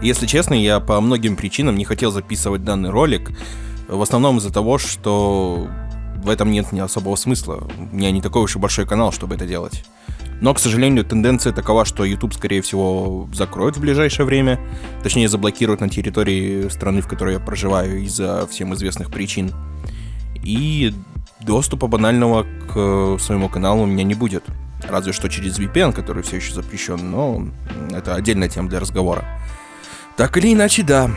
Если честно, я по многим причинам не хотел записывать данный ролик. В основном из-за того, что в этом нет ни особого смысла. У меня не такой уж и большой канал, чтобы это делать. Но, к сожалению, тенденция такова, что YouTube, скорее всего, закроют в ближайшее время. Точнее, заблокируют на территории страны, в которой я проживаю, из-за всем известных причин. И доступа банального к своему каналу у меня не будет. Разве что через VPN, который все еще запрещен, но это отдельная тема для разговора. Так или иначе, да.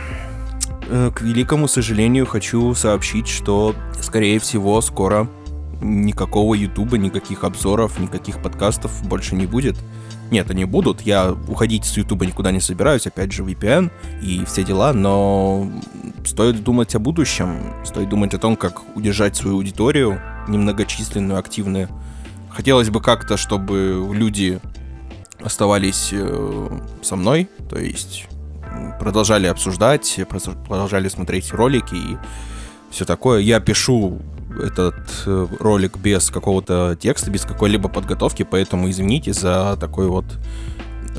Э, к великому сожалению, хочу сообщить, что, скорее всего, скоро никакого ютуба, никаких обзоров, никаких подкастов больше не будет. Нет, они будут. Я уходить с ютуба никуда не собираюсь. Опять же, VPN и все дела. Но стоит думать о будущем. Стоит думать о том, как удержать свою аудиторию, немногочисленную, активную. Хотелось бы как-то, чтобы люди оставались э, со мной. То есть продолжали обсуждать, продолжали смотреть ролики и все такое. Я пишу этот э, ролик без какого-то текста, без какой-либо подготовки, поэтому извините за такой вот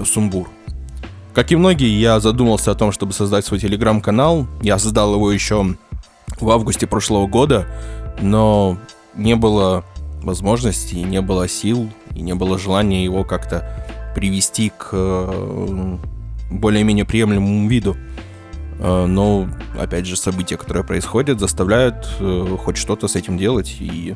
сумбур. Как и многие, я задумался о том, чтобы создать свой телеграм-канал. Я создал его еще в августе прошлого года, но не было возможности, не было сил и не было желания его как-то привести к э, более-менее приемлемому виду. Э, но, опять же, события, которые происходят, заставляют э, хоть что-то с этим делать. И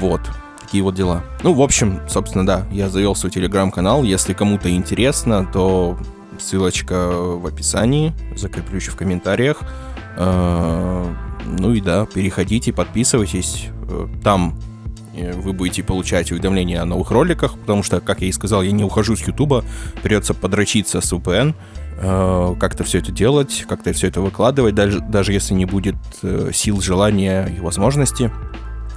вот, такие вот дела. Ну, в общем, собственно, да, я завел свой телеграм-канал. Если кому-то интересно, то ссылочка в описании, закреплю еще в комментариях. Э, ну и да, переходите, подписывайтесь. Там вы будете получать уведомления о новых роликах, потому что, как я и сказал, я не ухожу с Ютуба, придется подрочиться с VPN, э, как-то все это делать, как-то все это выкладывать, даже, даже если не будет э, сил, желания и возможности.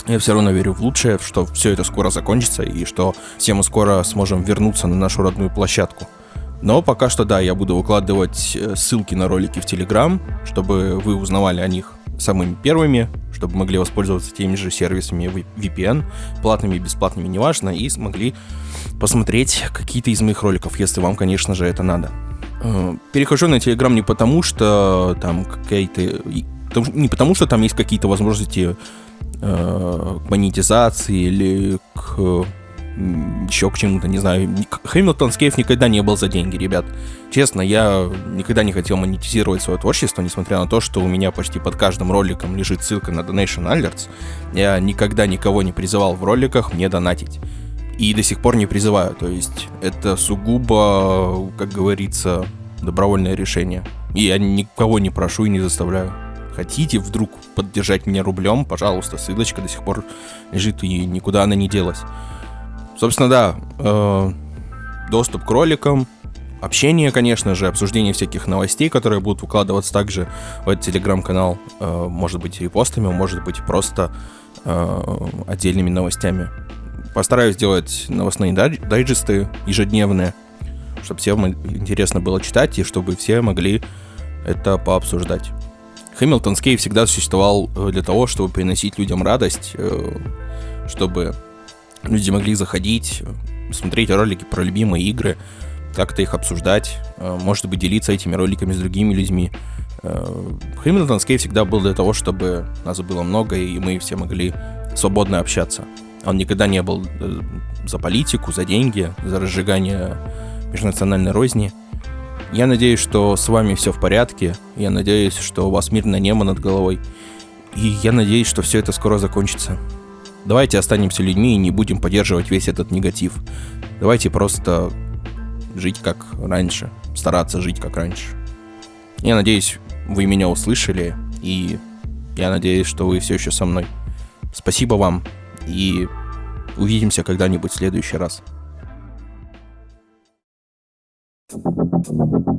Я все равно верю в лучшее, что все это скоро закончится и что все мы скоро сможем вернуться на нашу родную площадку. Но пока что, да, я буду выкладывать э, ссылки на ролики в Telegram, чтобы вы узнавали о них самыми первыми, чтобы могли воспользоваться теми же сервисами VPN, платными и бесплатными, неважно, и смогли посмотреть какие-то из моих роликов, если вам, конечно же, это надо. Э, перехожу на Telegram не потому, что там какие-то... Не потому, что там есть какие-то возможности э, к монетизации или к еще к чему-то, не знаю. Хэмилтон Скейф никогда не был за деньги, ребят. Честно, я никогда не хотел монетизировать свое творчество, несмотря на то, что у меня почти под каждым роликом лежит ссылка на Donation Alerts. Я никогда никого не призывал в роликах мне донатить. И до сих пор не призываю. То есть это сугубо, как говорится, добровольное решение. И я никого не прошу и не заставляю. Хотите вдруг поддержать меня рублем, пожалуйста, ссылочка до сих пор лежит и никуда она не делась. Собственно, да, э, доступ к роликам, общение, конечно же, обсуждение всяких новостей, которые будут выкладываться также в этот телеграм-канал, э, может быть репостами, может быть просто э, отдельными новостями. Постараюсь сделать новостные дайджесты ежедневные, чтобы всем интересно было читать и чтобы все могли это пообсуждать. Хэмилтон Скей всегда существовал для того, чтобы приносить людям радость, чтобы люди могли заходить, смотреть ролики про любимые игры, как-то их обсуждать, э, может быть, делиться этими роликами с другими людьми. Хэмилтон Скей всегда был для того, чтобы нас было много, и мы все могли свободно общаться. Он никогда не был э, за политику, за деньги, за разжигание межнациональной розни. Я надеюсь, что с вами все в порядке. Я надеюсь, что у вас мирное небо над головой. И я надеюсь, что все это скоро закончится. Давайте останемся людьми и не будем поддерживать весь этот негатив. Давайте просто жить как раньше, стараться жить как раньше. Я надеюсь, вы меня услышали, и я надеюсь, что вы все еще со мной. Спасибо вам, и увидимся когда-нибудь в следующий раз. Thank